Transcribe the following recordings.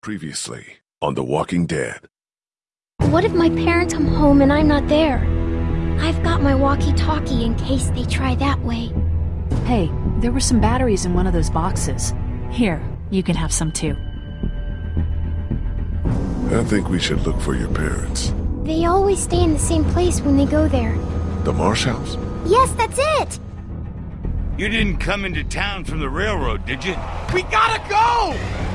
Previously on The Walking Dead. What if my parents come home and I'm not there? I've got my walkie-talkie in case they try that way. Hey, there were some batteries in one of those boxes. Here, you can have some too. I think we should look for your parents. They always stay in the same place when they go there. The Marsh House? Yes, that's it! You didn't come into town from the railroad, did you? We gotta go!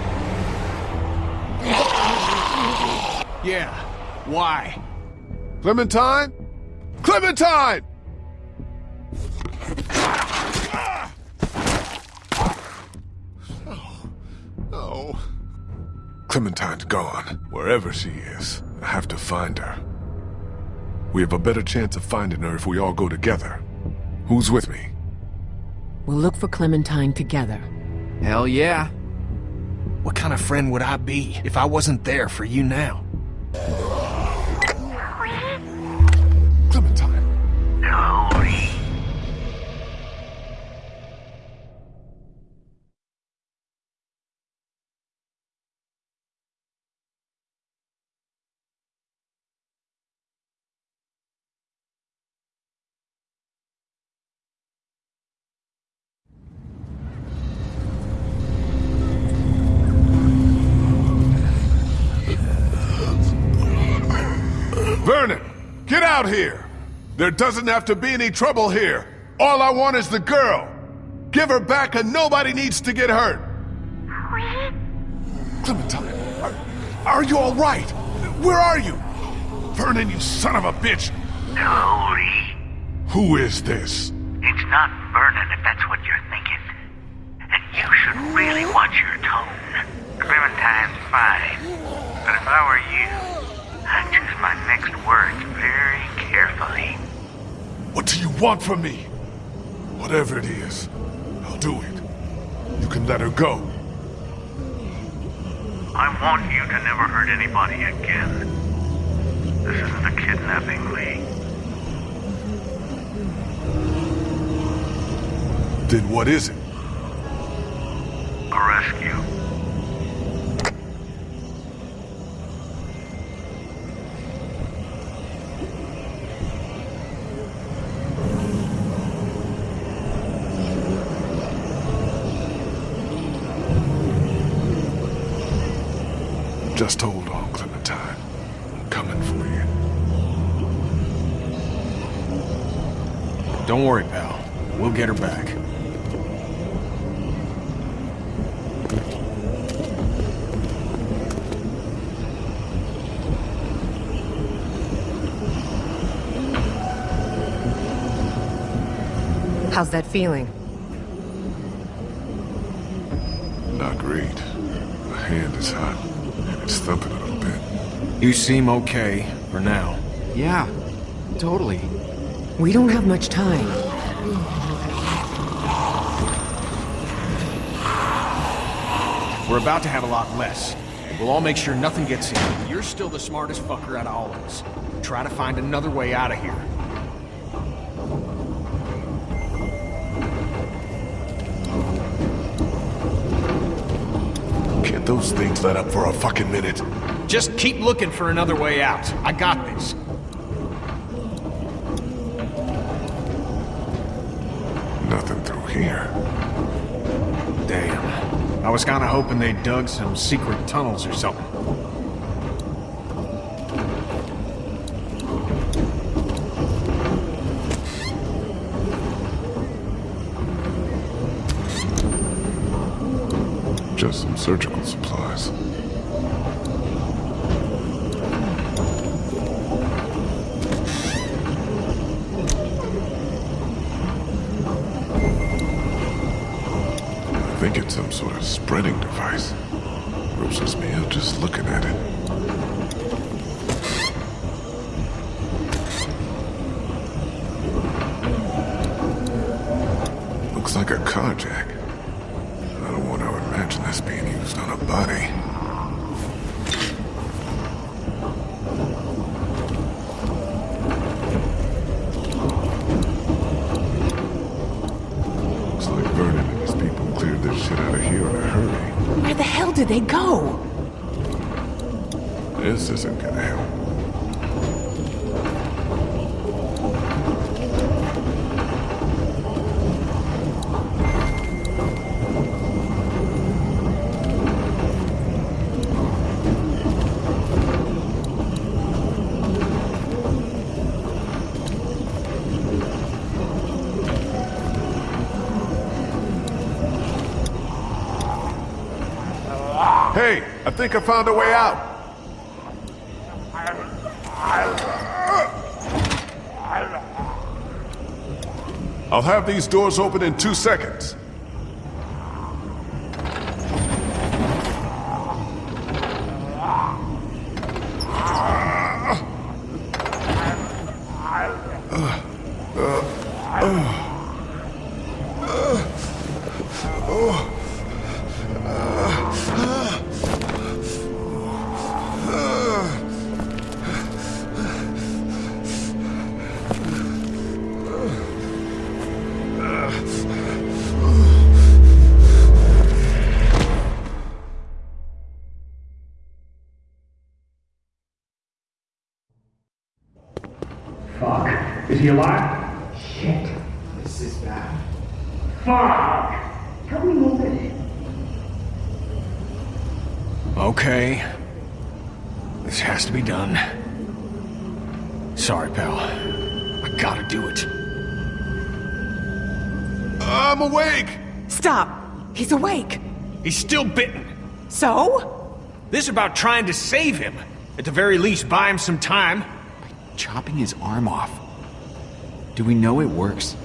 Yeah, why? Clementine? Clementine! Oh. Oh. Clementine's gone. Wherever she is, I have to find her. We have a better chance of finding her if we all go together. Who's with me? We'll look for Clementine together. Hell yeah. What kind of friend would I be if I wasn't there for you now? Clementine. Vernon, out here! There doesn't have to be any trouble here. All I want is the girl. Give her back and nobody needs to get hurt. Clementine, are, are you all right? Where are you? Vernon, you son of a bitch! Hurry. Who is this? It's not Vernon if that's what you're thinking. And you should really watch your tone. Clementine's fine. But if I were you, I'd choose my next words carefully. What do you want from me? Whatever it is, I'll do it. You can let her go. I want you to never hurt anybody again. This isn't a kidnapping, Lee. Then what is it? A rescue. Just hold on, Clementine. I'm coming for you. Don't worry, pal. We'll get her back. How's that feeling? Not great. My hand is hot, and it's thumping a little bit. You seem okay, for now. Yeah, totally. We don't have much time. We're about to have a lot less. We'll all make sure nothing gets in. You're still the smartest fucker out of all of us. Try to find another way out of here. Can't those things let up for a fucking minute? Just keep looking for another way out. I got this. Nothing through here. Damn. I was kinda hoping they dug some secret tunnels or something. Just some surgical supplies. Some sort of spreading device. Grosses me out just looking at it. Looks like a car jack. I don't want to imagine this being used on a body. Where the hell did they go? This isn't gonna help. Hey, I think I found a way out. I'll have these doors open in two seconds. He alive? Shit. This is bad. Fuck! Help me move it. Okay. This has to be done. Sorry, pal. I gotta do it. I'm awake! Stop! He's awake! He's still bitten. So? This is about trying to save him. At the very least, buy him some time. By Chopping his arm off. Do we know it works?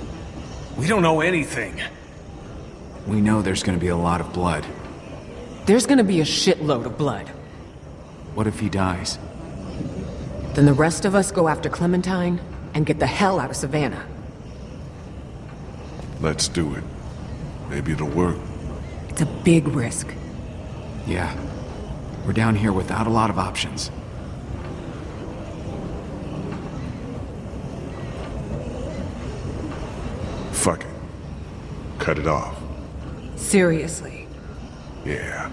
We don't know anything. We know there's gonna be a lot of blood. There's gonna be a shitload of blood. What if he dies? Then the rest of us go after Clementine and get the hell out of Savannah. Let's do it. Maybe it'll work. It's a big risk. Yeah. We're down here without a lot of options. Cut it off. Seriously. Yeah.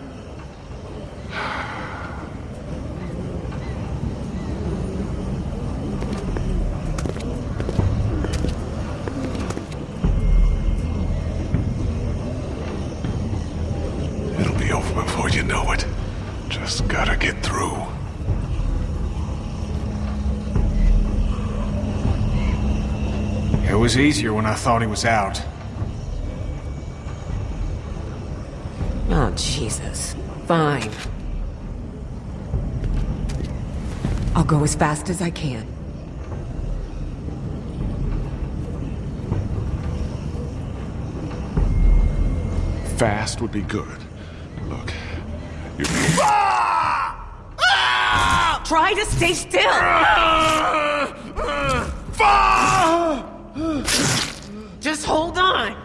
It'll be over before you know it. Just gotta get through. It was easier when I thought he was out. Jesus. Fine. I'll go as fast as I can. Fast would be good. Look, you ah! Try to stay still! Ah! Ah! Just hold on!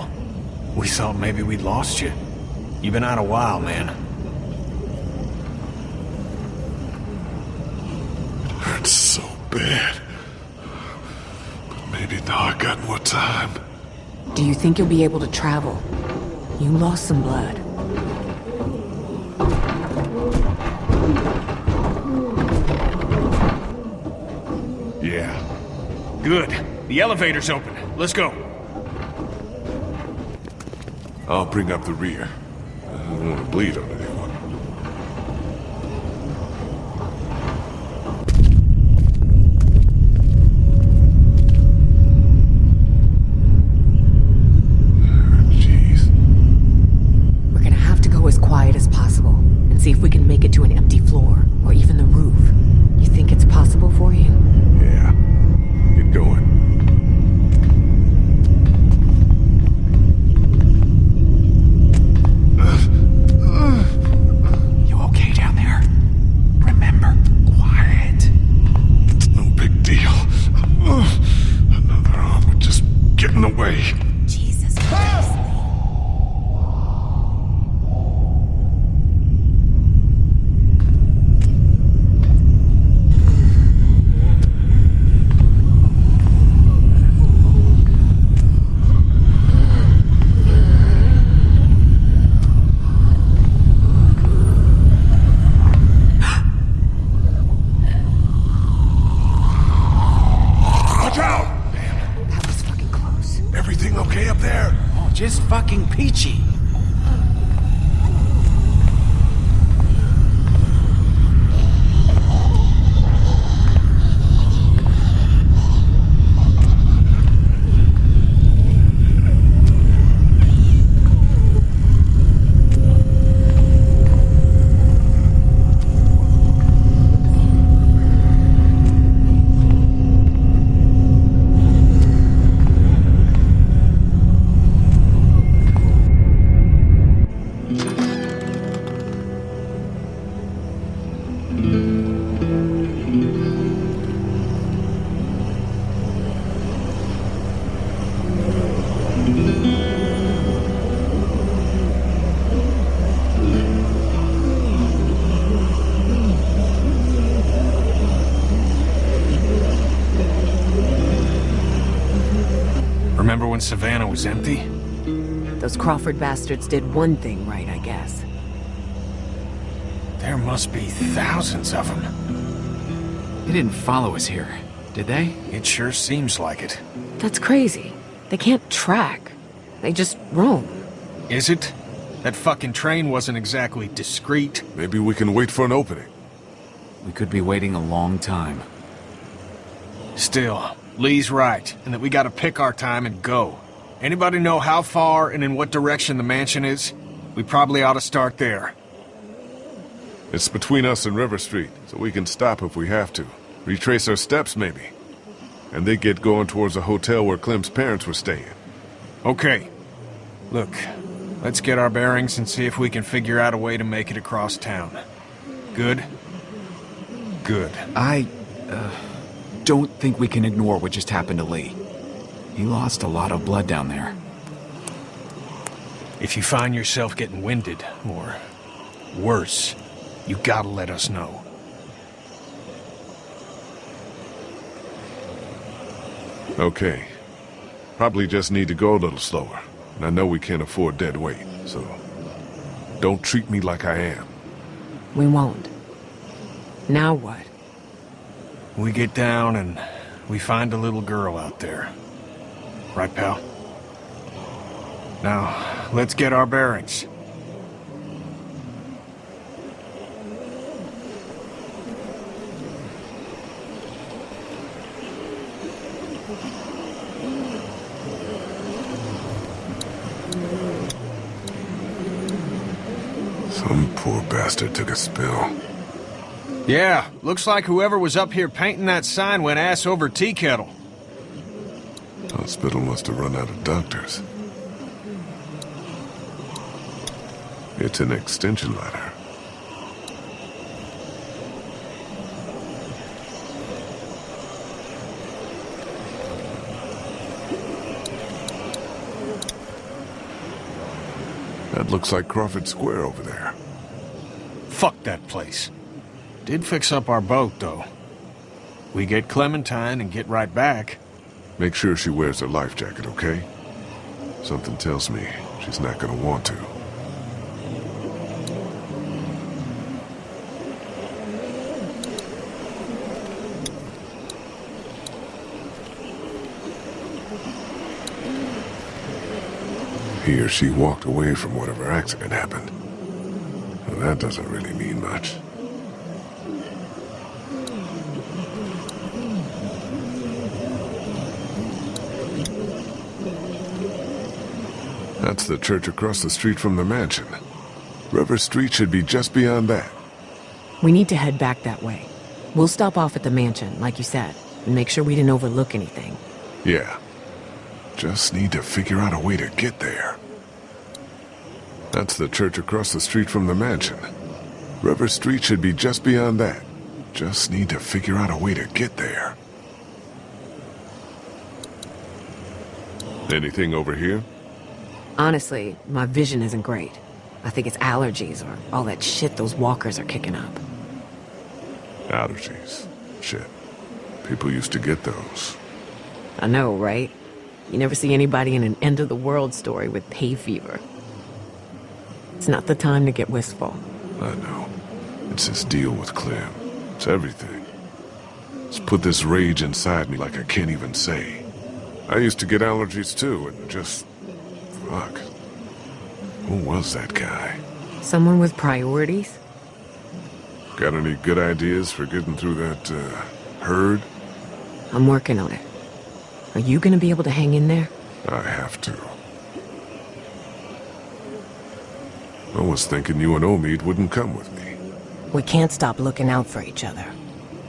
We thought maybe we'd lost you. You've been out a while, man. hurts so bad. But maybe now I got more time. Do you think you'll be able to travel? You lost some blood. Yeah. Good. The elevator's open. Let's go. I'll bring up the rear. I don't want to bleed on anyone. Remember when Savannah was empty? Those Crawford bastards did one thing right, I guess. There must be thousands of them. They didn't follow us here, did they? It sure seems like it. That's crazy. They can't track. They just roam. Is it? That fucking train wasn't exactly discreet. Maybe we can wait for an opening. We could be waiting a long time. Still, Lee's right, and that we gotta pick our time and go. Anybody know how far and in what direction the mansion is? We probably ought to start there. It's between us and River Street, so we can stop if we have to. Retrace our steps, maybe. And they get going towards the hotel where Clem's parents were staying. Okay. Look, let's get our bearings and see if we can figure out a way to make it across town. Good? Good. I, uh, don't think we can ignore what just happened to Lee. He lost a lot of blood down there. If you find yourself getting winded, or worse, you gotta let us know. Okay. Probably just need to go a little slower. And I know we can't afford dead weight, so... Don't treat me like I am. We won't. Now what? We get down and we find a little girl out there. Right, pal? Now, let's get our bearings. Some poor bastard took a spill. Yeah, looks like whoever was up here painting that sign went ass over tea kettle. Hospital must have run out of doctors. It's an extension ladder. That looks like Crawford Square over there. Fuck that place. Did fix up our boat, though. We get Clementine and get right back. Make sure she wears her life jacket, okay? Something tells me she's not gonna want to. He or she walked away from whatever accident happened. Well, that doesn't really mean much. That's the church across the street from the mansion. River Street should be just beyond that. We need to head back that way. We'll stop off at the mansion, like you said, and make sure we didn't overlook anything. Yeah. Just need to figure out a way to get there. That's the church across the street from the mansion. River Street should be just beyond that. Just need to figure out a way to get there. Anything over here? Honestly, my vision isn't great. I think it's allergies or all that shit those walkers are kicking up. Allergies. Shit. People used to get those. I know, right? You never see anybody in an end-of-the-world story with hay fever. It's not the time to get wistful. I know. It's this deal with Clem. It's everything. It's put this rage inside me like I can't even say. I used to get allergies too, and just... Fuck. Who was that guy? Someone with priorities? Got any good ideas for getting through that, uh, herd? I'm working on it. Are you gonna be able to hang in there? I have to. I was thinking you and Omid wouldn't come with me. We can't stop looking out for each other.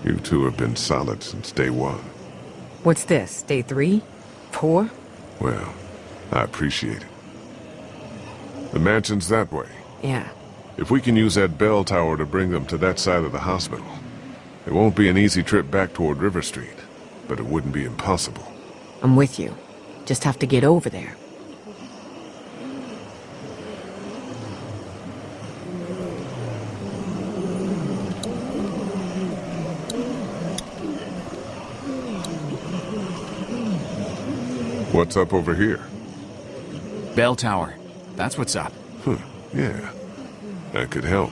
You two have been solid since day one. What's this, day three? Four? Well, I appreciate it. The mansion's that way. Yeah. If we can use that bell tower to bring them to that side of the hospital, it won't be an easy trip back toward River Street, but it wouldn't be impossible. I'm with you. Just have to get over there. What's up over here? Bell tower. That's what's up. Huh, yeah. That could help.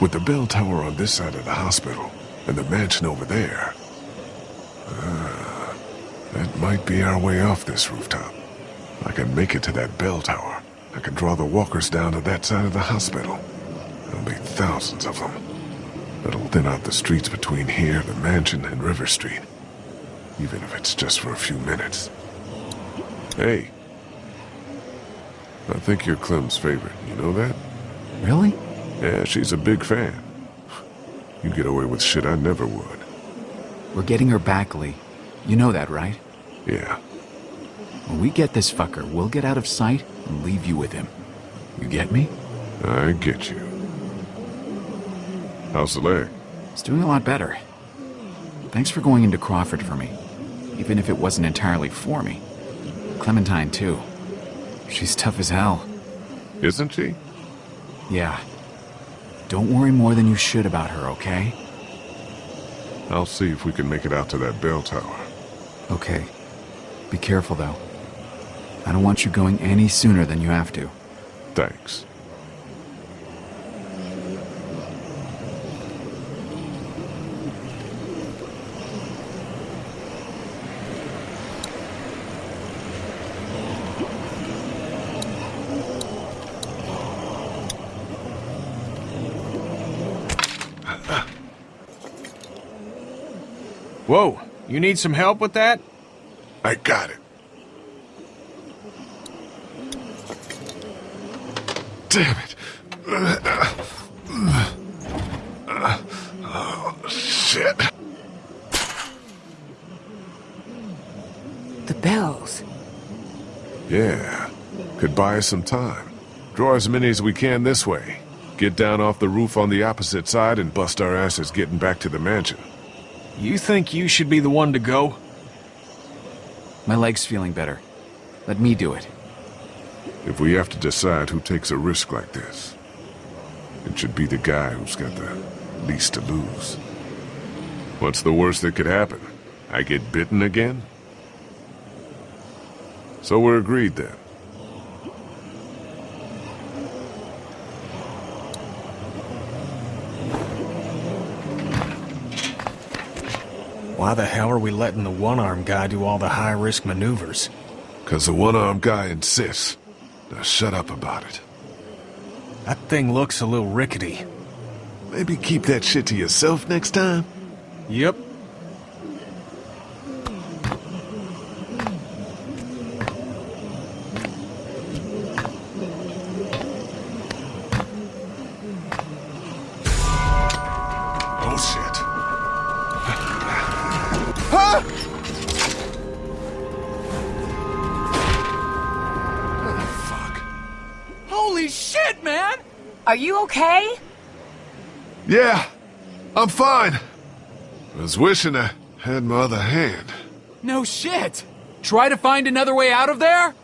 With the bell tower on this side of the hospital, and the mansion over there, uh, that might be our way off this rooftop. I can make it to that bell tower. I can draw the walkers down to that side of the hospital. There'll be thousands of them. That'll thin out the streets between here, the mansion, and River Street. Even if it's just for a few minutes. Hey. I think you're Clem's favorite, you know that? Really? Yeah, she's a big fan. You get away with shit I never would. We're getting her back, Lee. You know that, right? Yeah. When we get this fucker, we'll get out of sight and leave you with him. You get me? I get you. How's the leg? It's doing a lot better. Thanks for going into Crawford for me, even if it wasn't entirely for me. Clementine, too. She's tough as hell. Isn't she? Yeah. Don't worry more than you should about her, okay? I'll see if we can make it out to that bell tower. Okay. Be careful, though. I don't want you going any sooner than you have to. Thanks. Whoa, you need some help with that? I got it. Damn it. Oh, shit. The bells. Yeah. Could buy us some time. Draw as many as we can this way. Get down off the roof on the opposite side and bust our asses getting back to the mansion. You think you should be the one to go? My leg's feeling better. Let me do it. If we have to decide who takes a risk like this, it should be the guy who's got the least to lose. What's the worst that could happen? I get bitten again? So we're agreed then. Why the hell are we letting the one-armed guy do all the high-risk maneuvers? Cause the one-armed guy insists. Now shut up about it. That thing looks a little rickety. Maybe keep that shit to yourself next time? Yep. Are you okay? Yeah, I'm fine. I was wishing I had my other hand. No shit! Try to find another way out of there?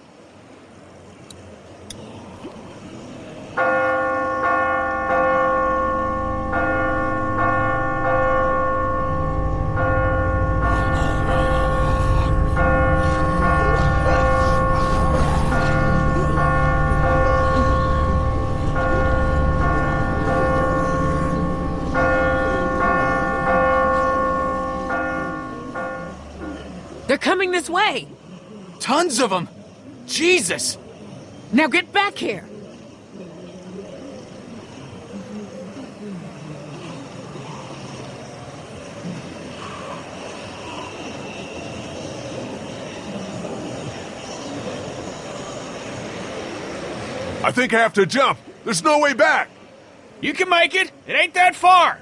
They're coming this way! tons of them! Jesus! Now get back here! I think I have to jump. There's no way back. You can make it! It ain't that far!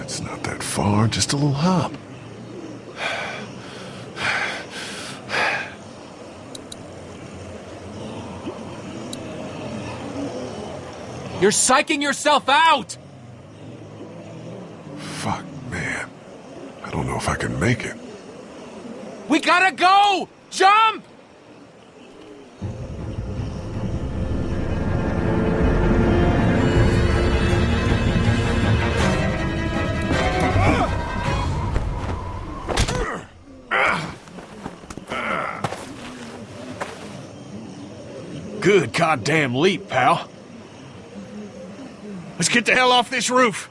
It's not that far, just a little hop. You're psyching yourself out! Fuck, man. I don't know if I can make it. We gotta go! Jump! Good goddamn leap, pal. Let's get the hell off this roof.